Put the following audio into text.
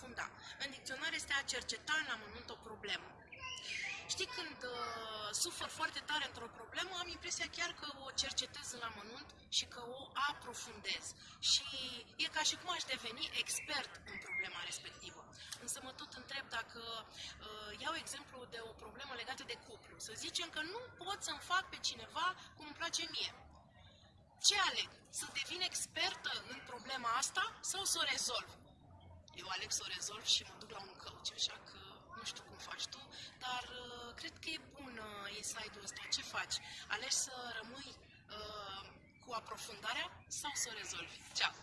despre a aprofunda. În dicționar este a cerceta în amănunt o problemă. Știi, când uh, sufăr foarte tare într-o problemă, am impresia chiar că o cercetez în amănunt și că o aprofundez. Și e ca și cum aș deveni expert în problema respectivă. Însă mă tot întreb dacă uh, iau exemplu de o problemă legată de cuplu. Să zicem că nu pot să-mi fac pe cineva cum îmi place mie. Ce aleg? Să devin expertă în problema asta sau să o rezolv? Eu aleg să o rezolv și mă duc la un coach, așa că nu știu cum faci tu, dar uh, cred că e bun uh, inside-ul ăsta. Ce faci? Alegi să rămâi uh, cu aprofundarea sau să o rezolvi? Ceau!